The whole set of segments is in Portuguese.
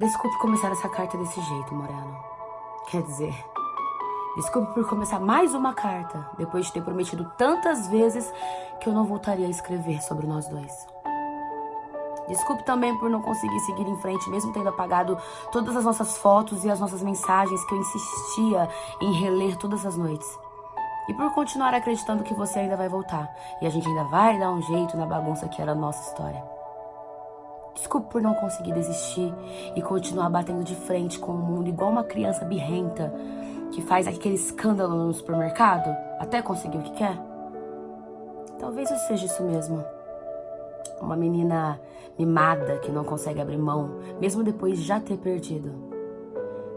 Desculpe começar essa carta desse jeito, Moreno. Quer dizer, desculpe por começar mais uma carta, depois de ter prometido tantas vezes que eu não voltaria a escrever sobre nós dois. Desculpe também por não conseguir seguir em frente, mesmo tendo apagado todas as nossas fotos e as nossas mensagens que eu insistia em reler todas as noites. E por continuar acreditando que você ainda vai voltar e a gente ainda vai dar um jeito na bagunça que era a nossa história. Desculpe por não conseguir desistir e continuar batendo de frente com o mundo igual uma criança birrenta que faz aquele escândalo no supermercado até conseguir o que quer. Talvez eu seja isso mesmo. Uma menina mimada que não consegue abrir mão, mesmo depois de já ter perdido.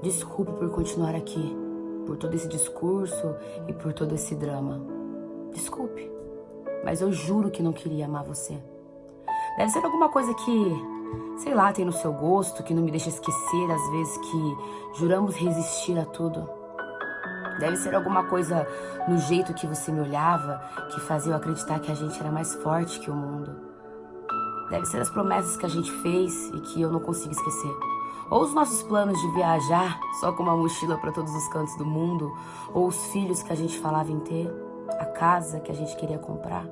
Desculpe por continuar aqui, por todo esse discurso e por todo esse drama. Desculpe, mas eu juro que não queria amar você. Deve ser alguma coisa que sei lá, tem no seu gosto, que não me deixa esquecer às vezes que juramos resistir a tudo. Deve ser alguma coisa no jeito que você me olhava que fazia eu acreditar que a gente era mais forte que o mundo. Deve ser as promessas que a gente fez e que eu não consigo esquecer. Ou os nossos planos de viajar só com uma mochila para todos os cantos do mundo, ou os filhos que a gente falava em ter, a casa que a gente queria comprar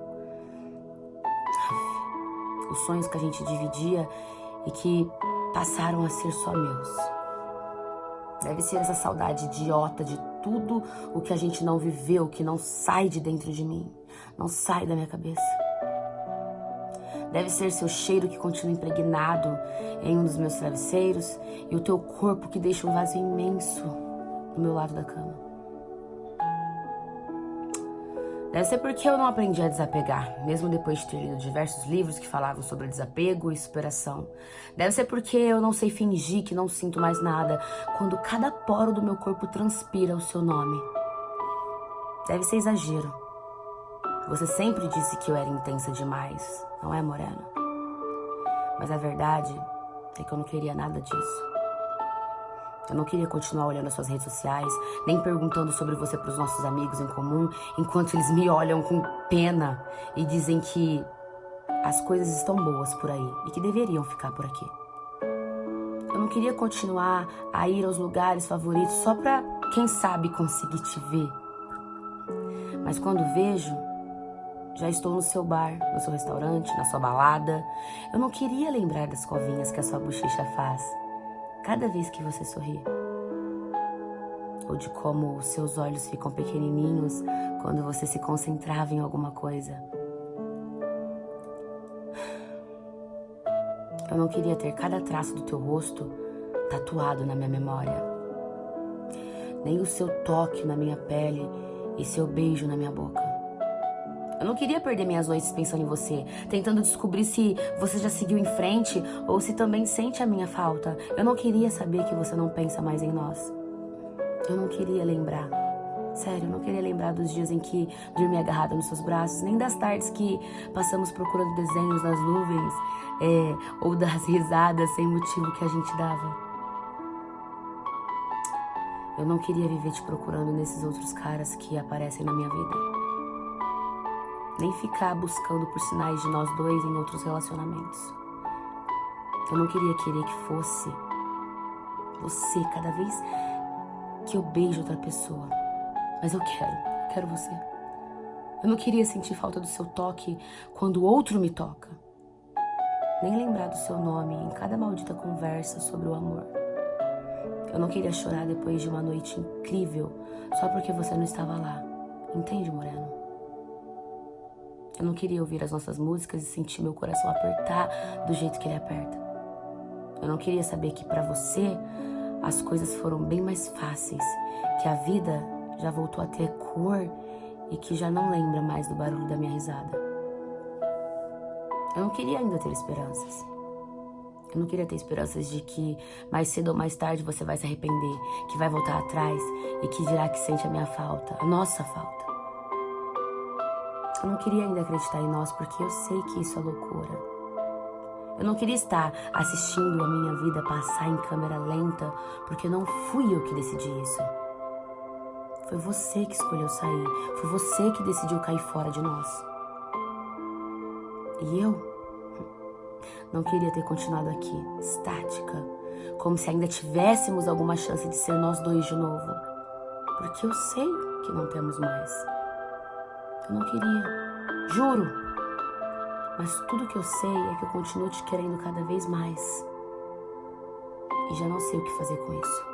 os sonhos que a gente dividia e que passaram a ser só meus. Deve ser essa saudade idiota de tudo o que a gente não viveu, que não sai de dentro de mim, não sai da minha cabeça. Deve ser seu cheiro que continua impregnado em um dos meus travesseiros e o teu corpo que deixa um vazio imenso do meu lado da cama. Deve ser porque eu não aprendi a desapegar, mesmo depois de ter lido diversos livros que falavam sobre desapego e superação. Deve ser porque eu não sei fingir que não sinto mais nada quando cada poro do meu corpo transpira o seu nome. Deve ser exagero. Você sempre disse que eu era intensa demais, não é, Morena? Mas a verdade é que eu não queria nada disso. Eu não queria continuar olhando as suas redes sociais, nem perguntando sobre você para os nossos amigos em comum, enquanto eles me olham com pena e dizem que as coisas estão boas por aí e que deveriam ficar por aqui. Eu não queria continuar a ir aos lugares favoritos só para, quem sabe, conseguir te ver. Mas quando vejo, já estou no seu bar, no seu restaurante, na sua balada. Eu não queria lembrar das covinhas que a sua bochecha faz cada vez que você sorri. Ou de como os seus olhos ficam pequenininhos quando você se concentrava em alguma coisa. Eu não queria ter cada traço do teu rosto tatuado na minha memória. Nem o seu toque na minha pele e seu beijo na minha boca. Eu não queria perder minhas noites pensando em você, tentando descobrir se você já seguiu em frente ou se também sente a minha falta. Eu não queria saber que você não pensa mais em nós. Eu não queria lembrar. Sério, eu não queria lembrar dos dias em que dormi agarrada nos seus braços, nem das tardes que passamos procurando desenhos nas nuvens, é, ou das risadas sem motivo que a gente dava. Eu não queria viver te procurando nesses outros caras que aparecem na minha vida nem ficar buscando por sinais de nós dois em outros relacionamentos. Eu não queria querer que fosse você cada vez que eu beijo outra pessoa. Mas eu quero, quero você. Eu não queria sentir falta do seu toque quando outro me toca. Nem lembrar do seu nome em cada maldita conversa sobre o amor. Eu não queria chorar depois de uma noite incrível só porque você não estava lá. Entende, Moreno? Eu não queria ouvir as nossas músicas e sentir meu coração apertar do jeito que ele aperta. Eu não queria saber que para você as coisas foram bem mais fáceis, que a vida já voltou a ter cor e que já não lembra mais do barulho da minha risada. Eu não queria ainda ter esperanças. Eu não queria ter esperanças de que mais cedo ou mais tarde você vai se arrepender, que vai voltar atrás e que dirá que sente a minha falta, a nossa falta. Eu não queria ainda acreditar em nós porque eu sei que isso é loucura. Eu não queria estar assistindo a minha vida passar em câmera lenta porque não fui eu que decidi isso. Foi você que escolheu sair, foi você que decidiu cair fora de nós. E eu não queria ter continuado aqui, estática, como se ainda tivéssemos alguma chance de ser nós dois de novo. Porque eu sei que não temos mais. Não queria, juro. Mas tudo que eu sei é que eu continuo te querendo cada vez mais. E já não sei o que fazer com isso.